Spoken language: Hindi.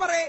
बरे